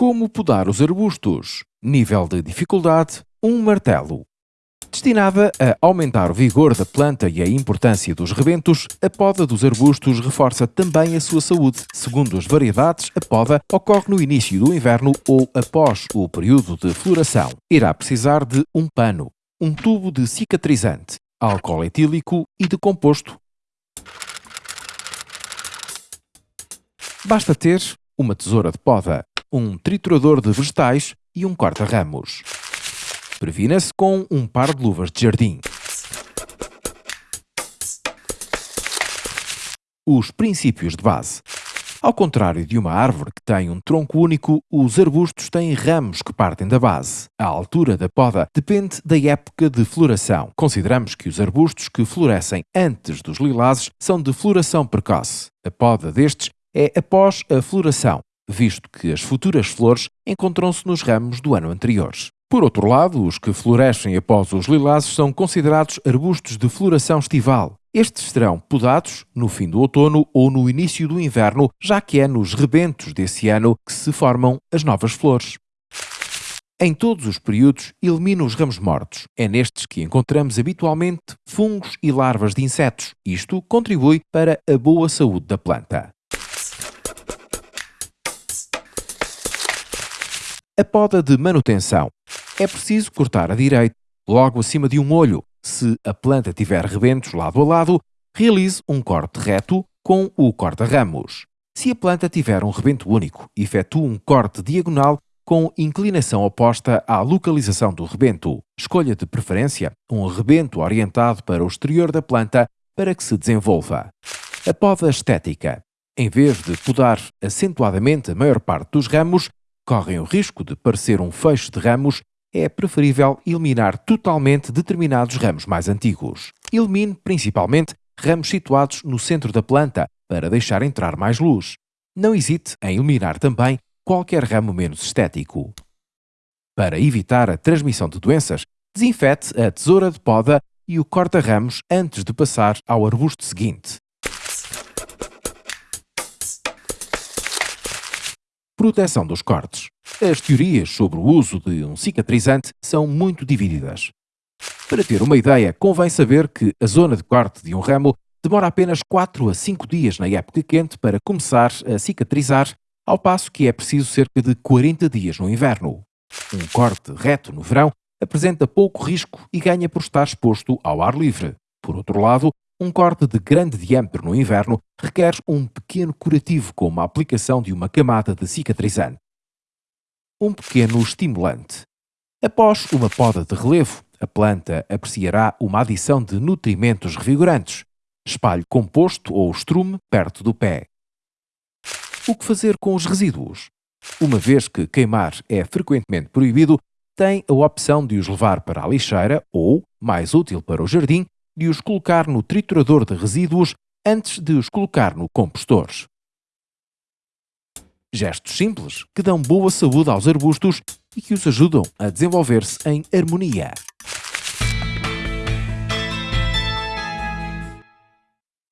Como podar os arbustos? Nível de dificuldade: um martelo. Destinada a aumentar o vigor da planta e a importância dos rebentos, a poda dos arbustos reforça também a sua saúde. Segundo as variedades, a poda ocorre no início do inverno ou após o período de floração. Irá precisar de um pano, um tubo de cicatrizante, álcool etílico e de composto. Basta ter uma tesoura de poda, um triturador de vegetais e um corta-ramos. Previna-se com um par de luvas de jardim. Os princípios de base. Ao contrário de uma árvore que tem um tronco único, os arbustos têm ramos que partem da base. A altura da poda depende da época de floração. Consideramos que os arbustos que florescem antes dos lilazes são de floração precoce. A poda destes é após a floração, visto que as futuras flores encontram-se nos ramos do ano anterior. Por outro lado, os que florescem após os lilazes são considerados arbustos de floração estival. Estes serão podados no fim do outono ou no início do inverno, já que é nos rebentos desse ano que se formam as novas flores. Em todos os períodos, elimina os ramos mortos. É nestes que encontramos habitualmente fungos e larvas de insetos. Isto contribui para a boa saúde da planta. A poda de manutenção. É preciso cortar a direita, logo acima de um olho. Se a planta tiver rebentos lado a lado, realize um corte reto com o corta-ramos. Se a planta tiver um rebento único, efetue um corte diagonal com inclinação oposta à localização do rebento. Escolha de preferência um rebento orientado para o exterior da planta para que se desenvolva. A poda estética. Em vez de podar acentuadamente a maior parte dos ramos, correm o risco de parecer um fecho de ramos, é preferível eliminar totalmente determinados ramos mais antigos. Elimine principalmente ramos situados no centro da planta para deixar entrar mais luz. Não hesite em eliminar também qualquer ramo menos estético. Para evitar a transmissão de doenças, desinfete a tesoura de poda e o corta-ramos antes de passar ao arbusto seguinte. Proteção dos cortes. As teorias sobre o uso de um cicatrizante são muito divididas. Para ter uma ideia, convém saber que a zona de corte de um ramo demora apenas 4 a 5 dias na época quente para começar a cicatrizar, ao passo que é preciso cerca de 40 dias no inverno. Um corte reto no verão apresenta pouco risco e ganha por estar exposto ao ar livre. Por outro lado, um corte de grande diâmetro no inverno requer um pequeno curativo como a aplicação de uma camada de cicatrizante. Um pequeno estimulante. Após uma poda de relevo, a planta apreciará uma adição de nutrimentos revigorantes. Espalhe composto ou estrume perto do pé. O que fazer com os resíduos? Uma vez que queimar é frequentemente proibido, tem a opção de os levar para a lixeira ou, mais útil para o jardim, de os colocar no triturador de resíduos antes de os colocar no compostor. Gestos simples que dão boa saúde aos arbustos e que os ajudam a desenvolver-se em harmonia.